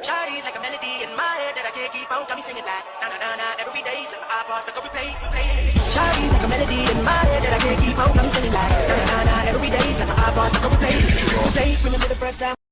Shawty's like a melody in my head that I can't keep on. Got me singing like na na na na every day. Like my iPod stuck on replay, replay. Shawty's like a melody in my head that I can't keep on. Got me singing like na na na na every day. Like my iPod stuck on replay, replay. Remember the first time.